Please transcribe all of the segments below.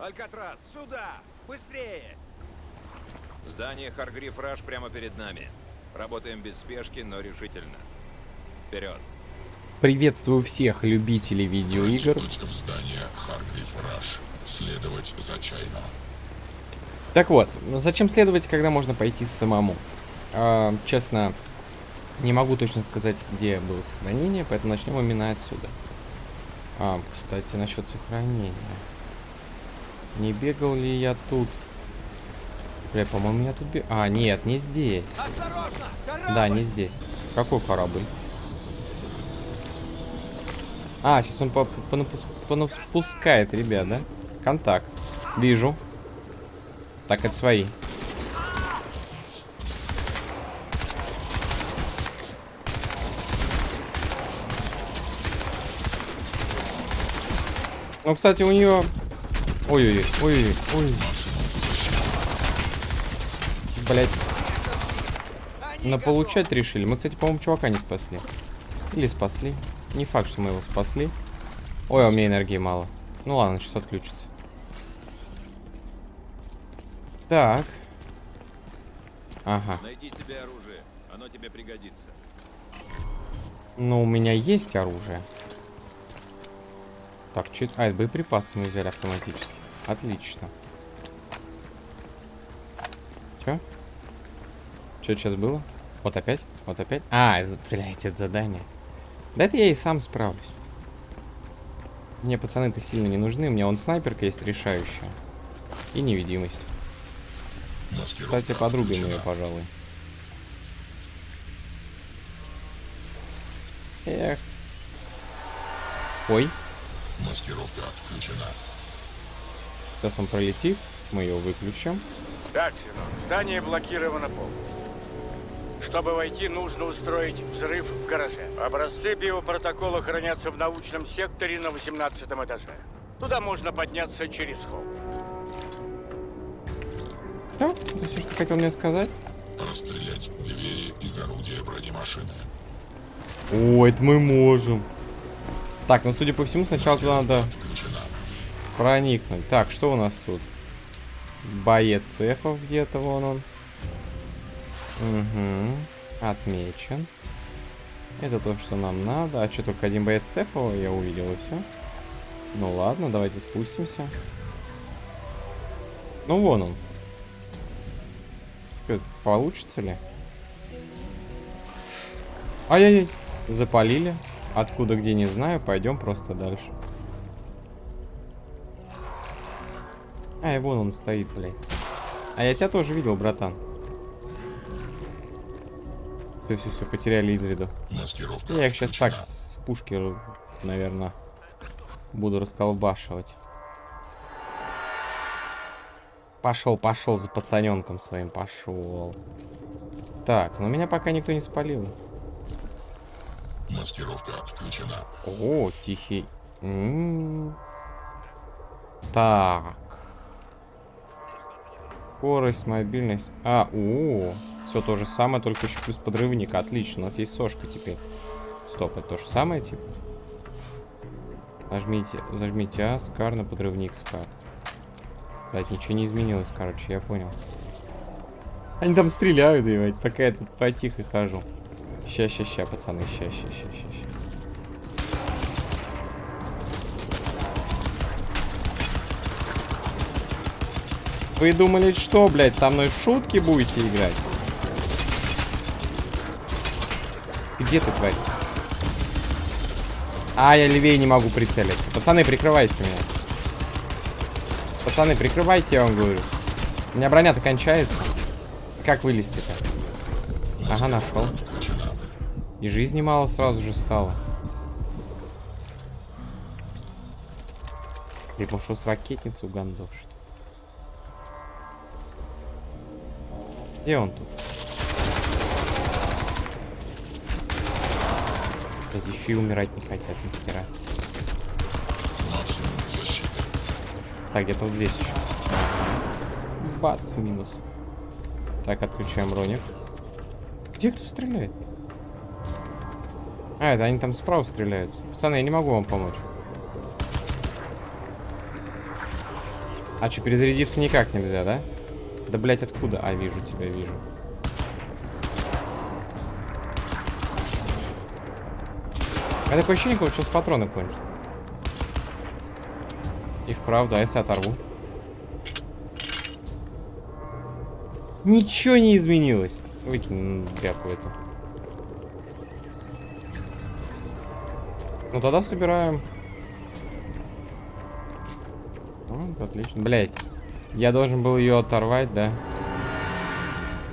Алькатрас, сюда! Быстрее! Здание Харгриф Раш прямо перед нами. Работаем без спешки, но решительно. Вперед! Приветствую всех любителей видеоигр. В здание Харгриф Раш. Следовать за Чайно. Так вот, зачем следовать, когда можно пойти самому? А, честно, не могу точно сказать, где было сохранение, поэтому начнем именно отсюда. А, кстати, насчет сохранения. Не бегал ли я тут? Бля, по-моему, я тут бегал. А, нет, не здесь. Да, не здесь. Какой корабль? А, сейчас он по- понапус- понапускает, ребят, да? Контакт. Вижу. Так, это свои. Ну, кстати, у нее... Ой-ой-ой, ой-ой-ой, ой. Блять. На получать решили. Мы, кстати, по-моему, чувака не спасли. Или спасли. Не факт, что мы его спасли. Ой, а у меня энергии мало. Ну ладно, сейчас отключится. Так. Ага. Найди себе оружие. Оно тебе пригодится. Ну, у меня есть оружие. Так, это? А, это боеприпасы мы взяли автоматически. Отлично. Чё? Что сейчас было? Вот опять? Вот опять? А, это, блядь, это задание. Да это я и сам справлюсь. Мне пацаны-то сильно не нужны. У меня он снайперка есть решающая. И невидимость. Маскировка Кстати, подрубим ее, пожалуй. Эх. Ой, Маскировка отключена. Сейчас он пролетит. Мы ее выключим. Так, сынок, здание блокировано полностью. Чтобы войти, нужно устроить взрыв в гараже. Образцы биопротокола хранятся в научном секторе на 18 этаже. Туда можно подняться через холл. Да, это все, что хотел мне сказать. Расстрелять двери из орудия бронемашины. О, это мы можем. Так, ну судя по всему, сначала туда надо. Проникнуть. Так, что у нас тут? Боец цехов где-то, вон он. Угу. Отмечен. Это то, что нам надо. А что, только один боец цехов я увидел и все? Ну ладно, давайте спустимся. Ну вон он. Получится ли? Ай-яй-яй. Запалили. Откуда, где, не знаю. Пойдем просто дальше. Ай, вон он стоит, блядь. А я тебя тоже видел, братан. Все, все, все, потеряли из виду. Маскировка Я их сейчас так с пушки, наверное, буду расколбашивать. Пошел, пошел за пацаненком своим, пошел. Так, но меня пока никто не спалил. Маскировка включена. О, тихий. М. Так. Скорость, мобильность. А, о, все то же самое, только еще плюс подрывник. Отлично, у нас есть сошка теперь. Стоп, это то же самое, типа? Нажмите, зажмите А, скар на подрывник скар. Блять, ничего не изменилось, короче, я понял. Они там стреляют, ебать, пока я тут потихо хожу. Ща, ща, ща, пацаны, ща, ща, ща, ща, ща. Вы думали, что, блядь, со мной шутки будете играть? Где ты, тварь? А, я левее не могу прицелиться. Пацаны, прикрывайте меня. Пацаны, прикрывайте, я вам говорю. У меня броня-то кончается. Как вылезти-то? Ага, нашел. И жизни мало сразу же стало. Ты пошел с ракетницы угандошить. Где он тут? Блядь, еще и умирать не хотят. Максимум защиты. Так, где-то вот здесь еще. Бац, минус. Так, отключаем роник. Где кто стреляет? А, это они там справа стреляются. Пацаны, я не могу вам помочь. А что, перезарядиться никак нельзя, да? Да, блять, откуда? А, вижу тебя, вижу. А такое ощущение, как сейчас патроны кончат. И вправду, а если оторву? Ничего не изменилось. Выкинь тряпку эту. Ну тогда собираем. Вот, отлично. Блять. Я должен был ее оторвать, да?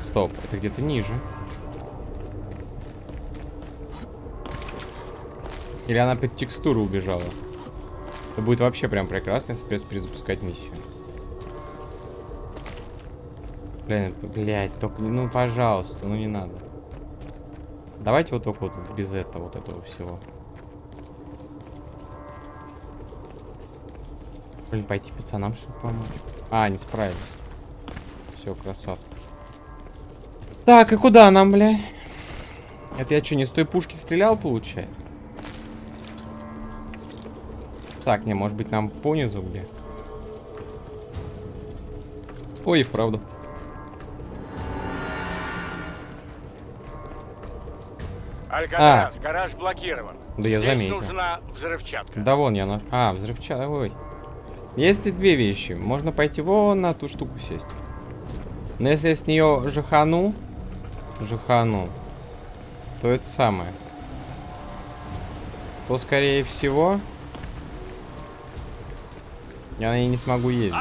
Стоп, это где-то ниже. Или она под текстуру убежала? Это будет вообще прям прекрасно, если придется перезапускать миссию. Блин, блядь, только, ну, пожалуйста, ну не надо. Давайте вот только вот без этого, вот этого всего. Блин, пойти пацанам что помочь. А, не справились. Все, красавцы. Так, и куда нам, бля? Это я что, не с той пушки стрелял, получается? Так, не, может быть нам понизу где? Ой, и вправду. Алькатрас, гараж блокирован. Да я Здесь заметил. нужна взрывчатка. Да вон я наш... А, взрывчатка, ой. Есть и две вещи. Можно пойти вон на ту штуку сесть. Но если я с нее жахану, жахану, то это самое. То, скорее всего, я на ней не смогу ездить.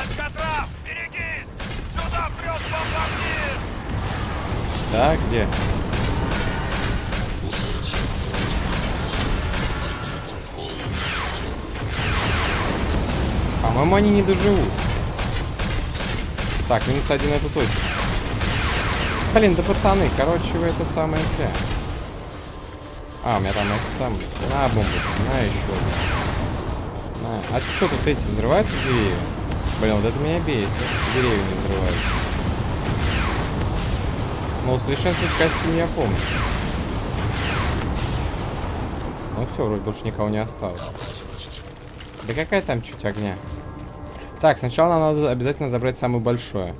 Берегись! Сюда прет бомбардир! Так, где? По-моему, они не доживут. Так, минус один это точно. Блин, да пацаны, короче, вы это самое зря. А, у меня там это самое. На, бомбу, на еще одну. На. А что тут эти взрываются деревья? Блин, вот это меня бесит. Деревья не взрываются. Но усовершенствовать костюм я помню. Ну все, вроде больше никого не осталось. Да какая там чуть огня? Так, сначала нам надо обязательно забрать самое большое.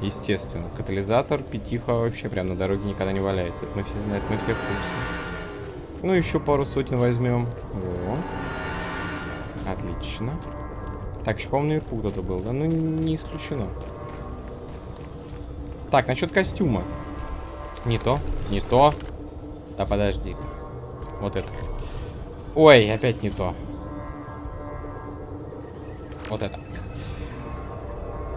Естественно. Катализатор, пятиха вообще прям на дороге никогда не валяется. Это мы все знаем, мы все в курсе. Ну, еще пару сотен возьмем. Во. Отлично. Так, еще, по-моему, наверху кто-то был, да? Ну, не исключено. Так, насчет костюма. Не то, не то. Да подожди. Вот это. Ой, опять не то. Вот это.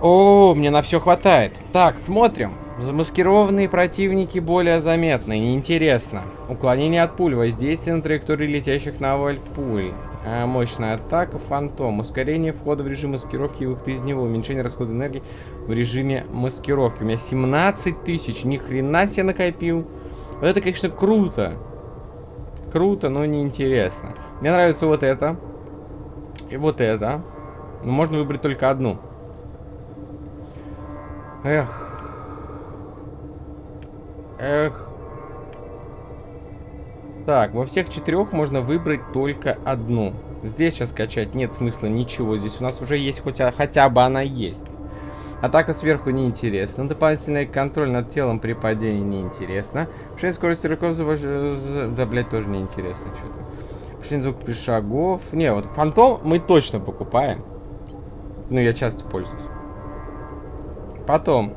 О, мне на все хватает. Так, смотрим. Замаскированные противники более заметны. Неинтересно. Уклонение от пуль. Воздействие на траектории летящих на вальт пуль. А, мощная атака, фантом. Ускорение входа в режим маскировки и выхода из него. Уменьшение расхода энергии в режиме маскировки. У меня 17 тысяч. Ни хрена себе накопил. Вот это, конечно, круто. Круто, но неинтересно. Мне нравится вот это. И вот это. Но можно выбрать только одну. Эх. Эх. Так, во всех четырех можно выбрать только одну. Здесь сейчас скачать нет смысла ничего. Здесь у нас уже есть хоть, хотя бы она есть. Атака сверху неинтересна. Дополнительный контроль над телом при падении неинтересно. Повышение скорости руков... Да, блядь, тоже неинтересно что-то. Повышение звука при шагов. Не, вот фантом мы точно покупаем. Ну, я часто пользуюсь. Потом.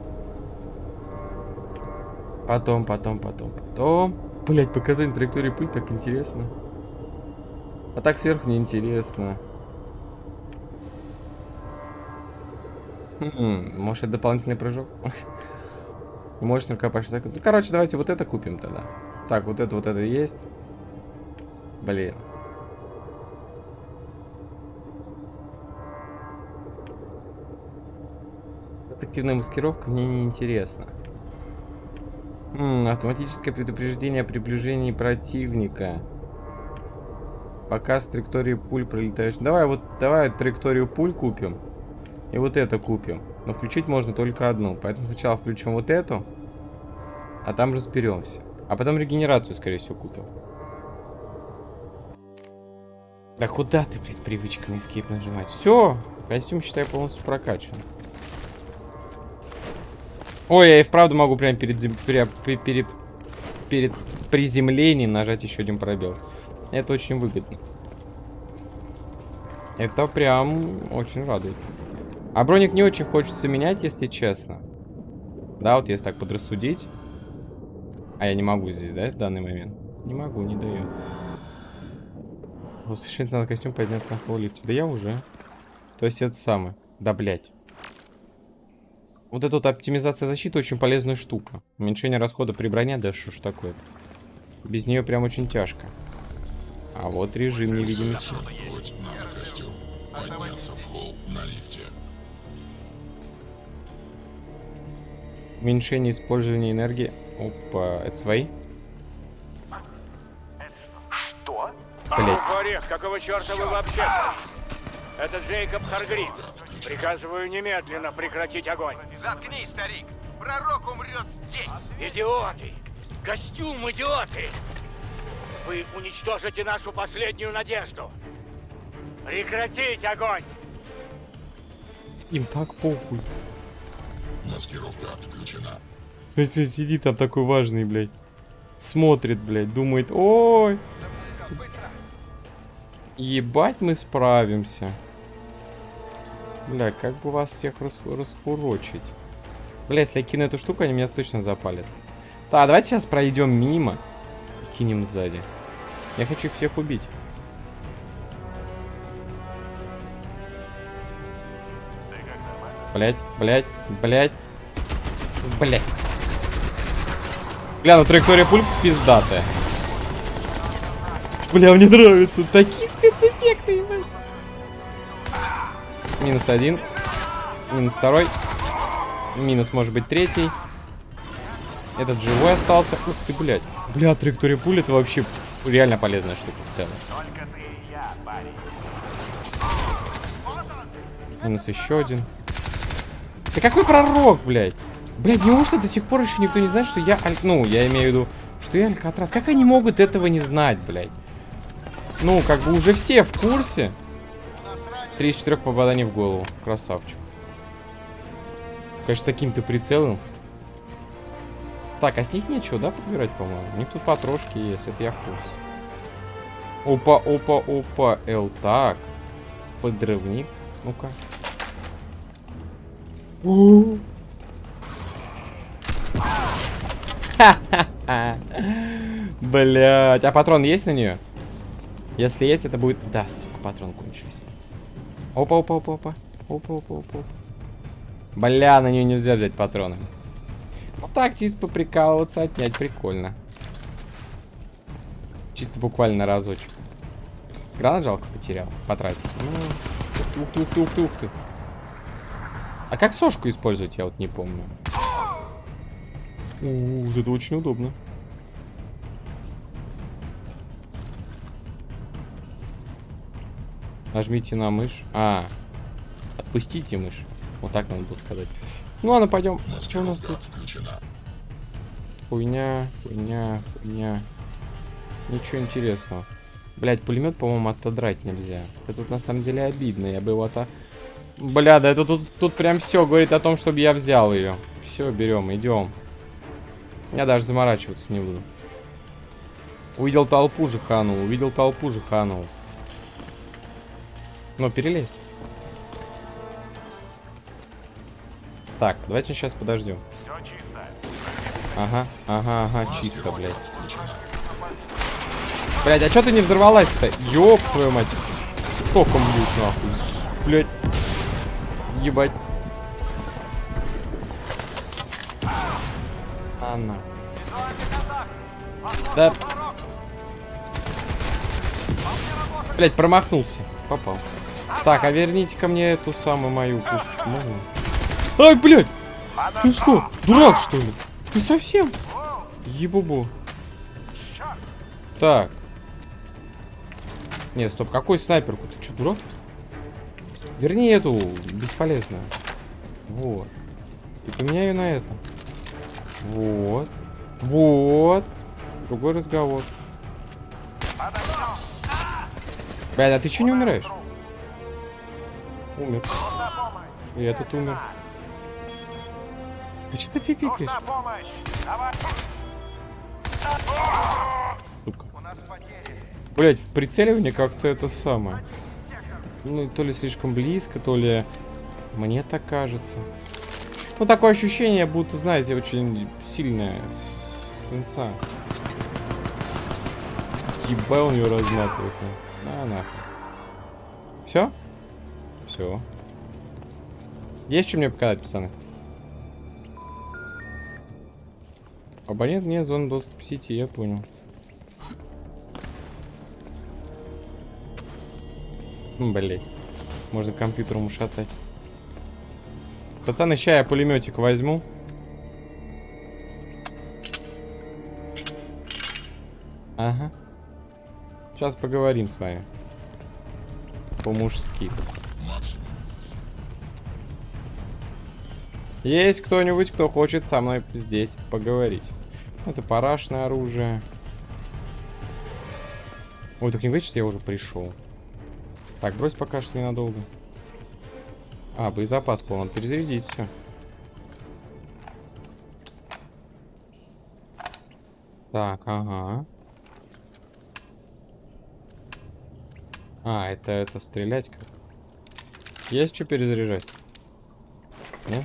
Потом, потом, потом, потом. Блять, показать траекторию пыль так интересно. А так сверху неинтересно. Хм, может это дополнительный прыжок? Может рукопашный. Ну, короче, давайте вот это купим тогда. Так, вот это, вот это есть. Блин. Активная маскировка мне не интересна. М автоматическое предупреждение о приближении противника. Показ траектории пуль пролетающих. Давай вот, давай траекторию пуль купим. И вот это купим. Но включить можно только одну. Поэтому сначала включим вот эту. А там разберемся. А потом регенерацию, скорее всего, купим. Да куда ты, блядь, привычка на escape нажимать? Все, Костюм, считай, полностью прокачан. Ой, я и вправду могу прям перед, зем... пере... пере... перед приземлением нажать еще один пробел. Это очень выгодно. Это прям очень радует. А броник не очень хочется менять, если честно. Да, вот если так подрассудить. А я не могу здесь, да, в данный момент? Не могу, не дает. Совершенно надо костюм подняться на холлифте. Да я уже. То есть это самое. Да, блядь. Вот эта вот оптимизация защиты очень полезная штука. Уменьшение расхода при броне, да что ж такое -то. Без нее прям очень тяжко. А вот режим невидимости. Уменьшение использования энергии. Опа, это свои? Что? Блять. Орех, какого черта вы вообще? Это Джейкоб Харгрид. Приказываю немедленно прекратить огонь. Заткнись, старик! Пророк умрет здесь! Идиоты! Костюм, идиоты! Вы уничтожите нашу последнюю надежду. Прекратить огонь! Им так похуй. Маскировка включена. Смотрите, сидит там такой важный, блядь. Смотрит, блядь, думает, ой. Ебать мы справимся. Бля, как бы вас всех рас раскурочить. Бля, если я кину эту штуку, они меня точно запалят. Так, давайте сейчас пройдем мимо и кинем сзади. Я хочу их всех убить. Блять, блять, блять, блять. Бля, ну траектория пуль пиздатая. Бля, мне нравится. Такие спецэффекты, ебать. Минус один. Минус второй. Минус, может быть, третий. Этот живой остался. Ух ты, блядь. Бля, траектория пули это вообще реально полезная штука в целом. Минус еще один. Да какой пророк, блядь? Блядь, неужто до сих пор еще никто не знает, что я... Аль... Ну, я имею в виду, что я Алькатрас. Как они могут этого не знать, блядь? Ну, как бы уже все в курсе. Три из четырех попаданий в голову. Красавчик. Конечно, таким-то прицелом. Так, а с них нечего, да, подбирать, по-моему? У них тут потрошки есть, это я в курсе. Опа, опа, опа, Эл, так. Подрывник. Ну-ка. Блять, а патрон есть на нее? Если есть, это будет... Да, патрон кончился. Опа, опа, опа, опа. Опа, опа, опа. Бля, на нее нельзя взять патроны. Ну так, чисто поприкалываться, отнять прикольно. Чисто буквально разочек. Гранат жалко потерял, потратил. Ну, ух ты, ух ты, ух ты, ух ты. А как сошку использовать, я вот не помню. У, вот это очень удобно. Нажмите на мышь. А, отпустите мышь. Вот так надо было сказать. Ну ладно, пойдем. Что у нас тут? включена. Хуйня, хуйня, хуйня. Ничего интересного. Блять, пулемет, по-моему, отодрать нельзя. Это тут на самом деле обидно. Я бы его то. Бля, да это тут, тут прям все говорит о том, чтобы я взял ее. Все, берем, идем. Я даже заморачиваться не буду. Увидел толпу же ханул, увидел толпу же ханул. Ну, перелезь. Так, давайте сейчас подождем. Ага, ага, ага, чисто, блядь. Блядь, а чё ты не взорвалась-то? Ёб твою мать. Током бьют нахуй. Блядь. Ебать. Анна. Да. Блядь, промахнулся. Попал. Так, а верните ко мне эту самую мою пушечку. Можно? Ай, блядь! Ты что, дурак, что ли? Ты совсем? Ебубу. Так. Нет, стоп, какой снайперку? Ты что, дурак? Верни эту, бесполезную. Вот. И поменяй ее на эту. Вот. Вот. Другой разговор. Блядь, а ты что не умираешь? Умер. И этот умер. А что ты пикаешь? Нужна помощь! Давай! Сука. У нас потери! Блять, в прицеливании как-то это самое. Ну, то ли слишком близко, то ли мне так кажется. Ну, такое ощущение, будто, знаете, очень сильная с- сенса. Ебал у него разматывает. ну. На нахуй. Все? Все. Есть что мне показать, пацаны? Абонент не зона доступа к сети, я понял. Блять. Можно компьютером ушатать. Пацаны, ща я пулеметик возьму. Ага. Сейчас поговорим с вами. По-мужски. Есть кто-нибудь, кто хочет со мной здесь поговорить? Это парашное оружие. Ой, так не говорит, что я уже пришел. Так, брось пока что ненадолго. А, боезапас полон. Перезарядить все. Так, ага. А, это, это стрелять как? Есть что перезаряжать? Нет?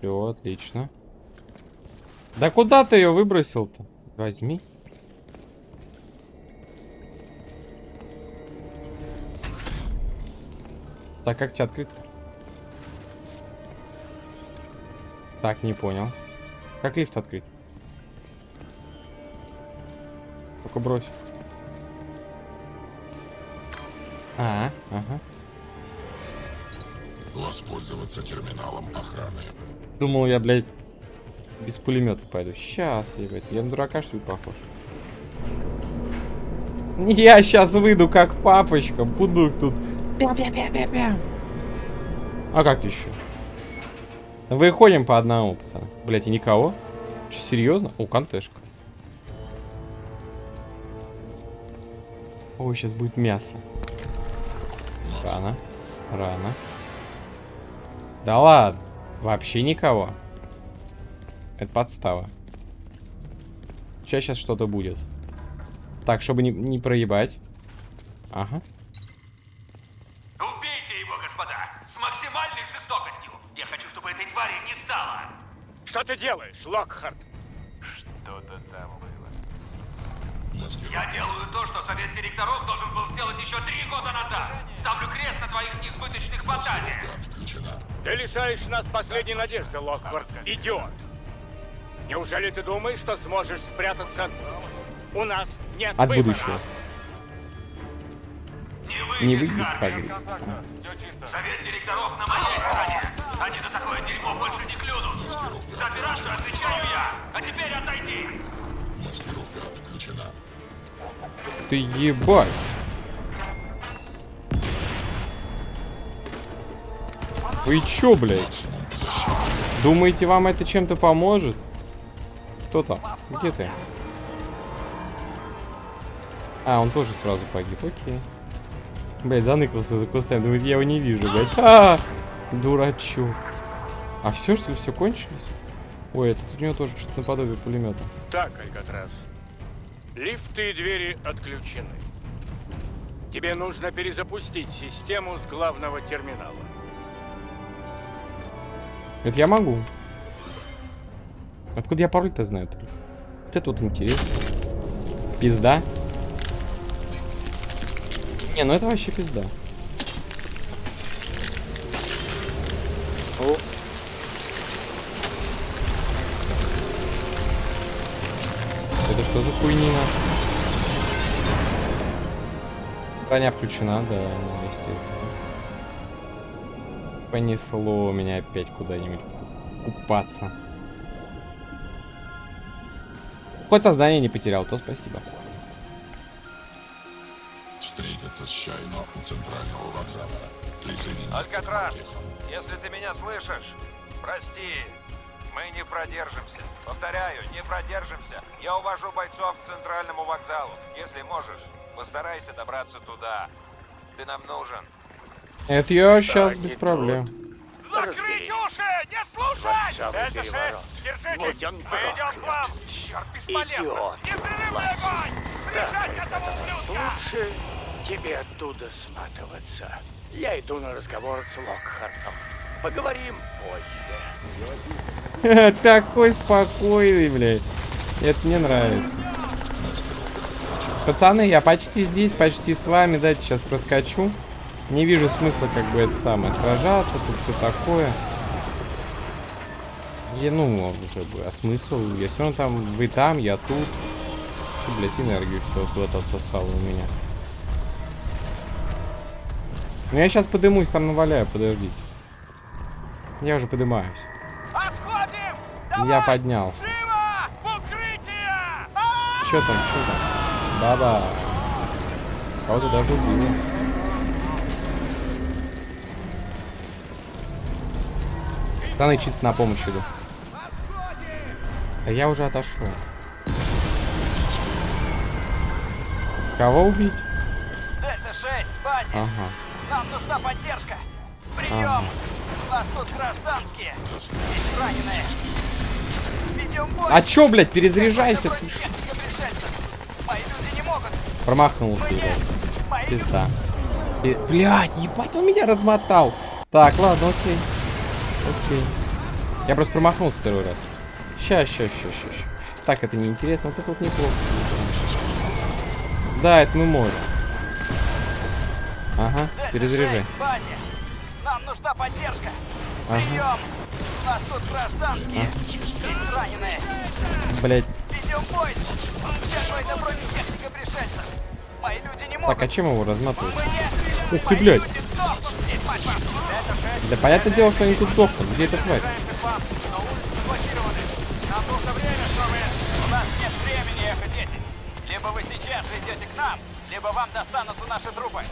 Все, отлично. Да куда ты ее выбросил-то? Возьми. Так, как тебя открыть? Так, не понял. Как лифт открыть? Только брось. А, ага. Воспользоваться терминалом охраны. Думал я, блядь, без пулемета пойду. Сейчас, ебать. Я на дурака, что ли, похож? Я сейчас выйду как папочка. Буду их тут. Пя-пя-пя-пя-пя. А как еще? Выходим по одному, пацаны. Блять, и никого? Че, серьезно? О, кантешка. Ой, сейчас будет мясо. Рано. Рано. Да ладно. Вообще никого. Это подстава. Сейчас что-то будет. Так, чтобы не, не проебать. Ага. Убейте его, господа! С максимальной жестокостью! Я хочу, чтобы этой твари не стало! Что ты делаешь, Локхард? Что-то там было. Я делаю то, что совет директоров должен был сделать еще три года назад! Ставлю крест на твоих несбыточных фантазиях! Включена. Ты лишаешь нас последней надежды, Локхард. Идиот! Неужели ты думаешь, что сможешь спрятаться? У нас нет От выбора. будущего. Не выйдет, Не выйдет, Харви. Хагрид. Совет директоров на моей стороне! Они на такое дерьмо больше не клюнут! За операцию отвечаю я! А теперь отойди! Маскировка включена. Ты ебать. Вы чё, блядь? Думаете, вам это чем-то поможет? Кто там? Где ты? А, он тоже сразу погиб, окей. Блять, заныкался за кустами, думает, я его не вижу, блядь. А, дурачок. А все, что ли, все кончилось? Ой, это у него тоже что-то наподобие пулемета. Так, Алькатрас. Лифты и двери отключены. Тебе нужно перезапустить систему с главного терминала. Это я могу. Откуда я пароль-то знаю? Вот это вот интересно. Пизда. Не, ну это вообще пизда. О. хуйнина? Броня включена, да, естественно. Понесло меня опять куда-нибудь ку- купаться. Хоть сознание не потерял, то спасибо. Встретиться с Чайно у центрального вокзала. Алькатрас, если ты меня слышишь, прости, мы не продержимся. Повторяю, не продержимся. Я увожу бойцов к центральному вокзалу. Если можешь, постарайся добраться туда. Ты нам нужен. Это я сейчас Так, без проблем. Закрыть уши! Не слушать! самый Это шесть! Держитесь! Мы идем к вам! Черт, бесполезно! Непрерывный огонь! Прижать этого ублюдка! Лучше тебе оттуда сматываться. Я иду на разговор с Локхартом. Поговорим позже. Такой спокойный, блядь. Это мне нравится. Пацаны, я почти здесь, почти с вами. Дайте сейчас проскочу. Не вижу смысла, как бы, это самое, сражаться, тут все такое. Я, ну, уже бы, а смысл? Я все равно там, вы там, я тут. Фу, блядь, энергию все куда-то отсосало у меня. Ну, я сейчас подымусь, там наваляю, подождите. Я уже подымаюсь. Я поднялся. Что там, что там? Баба. Кого-то даже убило. Пацаны, чисто на помощь иду. А я уже отошел. Кого убить? Дельта-6, базе! Ага. Нам нужна поддержка! Прием! Ага. У нас тут гражданские! Есть раненые! А чё, блядь, перезаряжайся? Ты могут! Промахнулся. Пизда. И- Блядь, ебать, он меня размотал. Так, ладно, окей. Окей. Я просто промахнулся второй раз. Ща, ща, ща, ща, ща. Так, это неинтересно. Вот это вот неплохо. Да, это мы можем. Ага, Дельта-6, перезаряжай. Нам нужна поддержка! Ага. Прием! У нас тут гражданские! Раненые! Блять. Это! Так, а чем его разматывать? Ух ты, блядь. люди сдохнут здесь, мать вашу! Это 6, Да понятное дело, что они тут сдохнут. Где времени, Эхо-10. Либо вы сейчас идете к нам, либо вам достанутся наши трупы.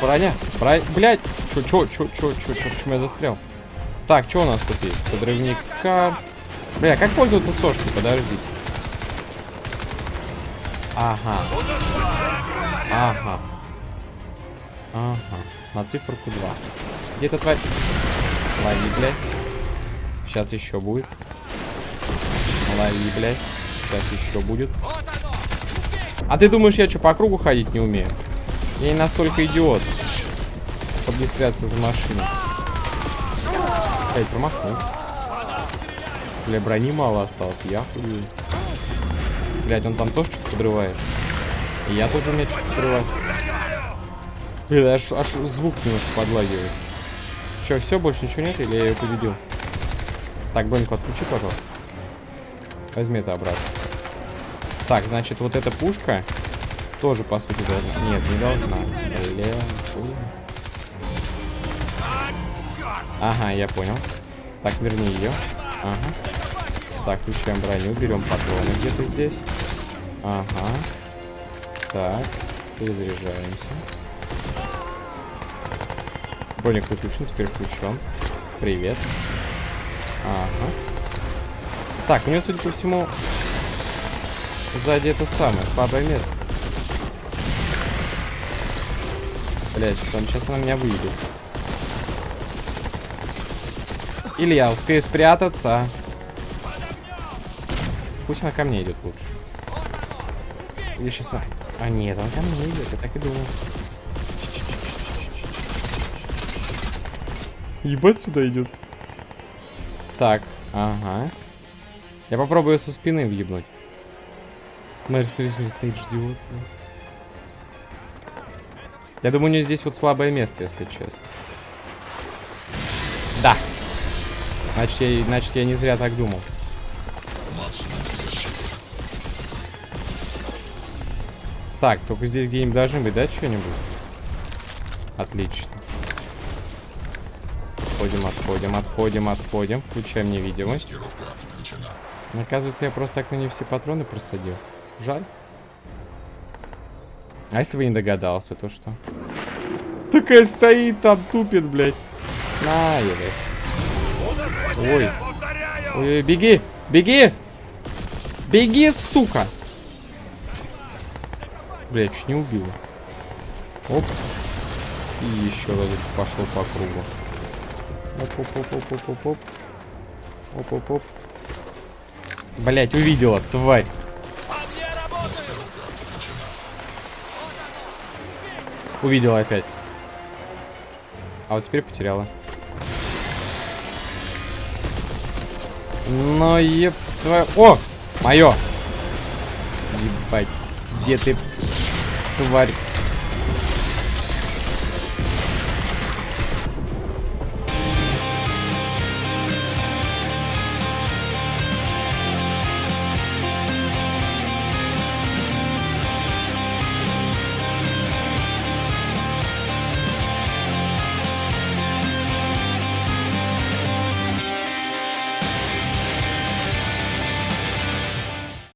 Броня. Броня. Блять. Чё, чё, чё, чё, чё, чё, почему я застрял? Так, что у нас тут есть? Подрывник Скар. Бля, как пользоваться сошкой? Подождите. Ага. Ага. Ага. На циферку 2. Где эта тварь? Лови, блядь. Сейчас еще будет. Лови, блядь. Сейчас еще будет. А ты думаешь, я что, по кругу ходить не умею? Я не настолько идиот, чтобы не за машиной. Эй, промахнул. Бля, брони мало осталось, я худею. Блять, он там тоже что-то подрывает. И я тоже умею что-то подрывать. Бля, аж, аж звук немножко подлагивает. Че, все, больше ничего нет, или я ее победил? Так, броньку отключи, пожалуйста. Возьми это обратно. Так, значит, вот эта пушка тоже, по сути, должна... Нет, не должна. Бля, Ага, я понял. Так, верни ее. Ага. Так, включаем броню, берем патроны где-то здесь. Ага. Так, перезаряжаемся. Броник выключен, теперь включен. Привет. Ага. Так, у нее, судя по всему, сзади это самое, слабое место. Блять, он сейчас на меня выйдет. Или я успею спрятаться. Пусть она ко мне идет лучше. Или сейчас... А нет, он ко мне идет, я так и думал. Ебать сюда идет. Так, ага. Я попробую со спины въебнуть. Смотри, стоит, ждет. Я думаю, у нее здесь вот слабое место, если честно. Да. Значит я, значит, я не зря так думал. Так, только здесь где-нибудь должны быть, да, что-нибудь? Отлично. Отходим, отходим, отходим, отходим. Включаем невидимость. Оказывается, я просто так на не все патроны просадил. Жаль. А если бы не догадался, то что? Такая стоит там, тупит, блядь. На, ебать. Ой. Ой, беги! Беги! Беги, сука! Блядь, чуть не убила. Оп. И еще разок пошел по кругу. Оп-оп-оп-оп-оп-оп. Оп-оп-оп. Блять, увидела, тварь. Увидела опять. А вот теперь потеряла. Но еб твою... О! Мое! Ебать. Где ты, тварь?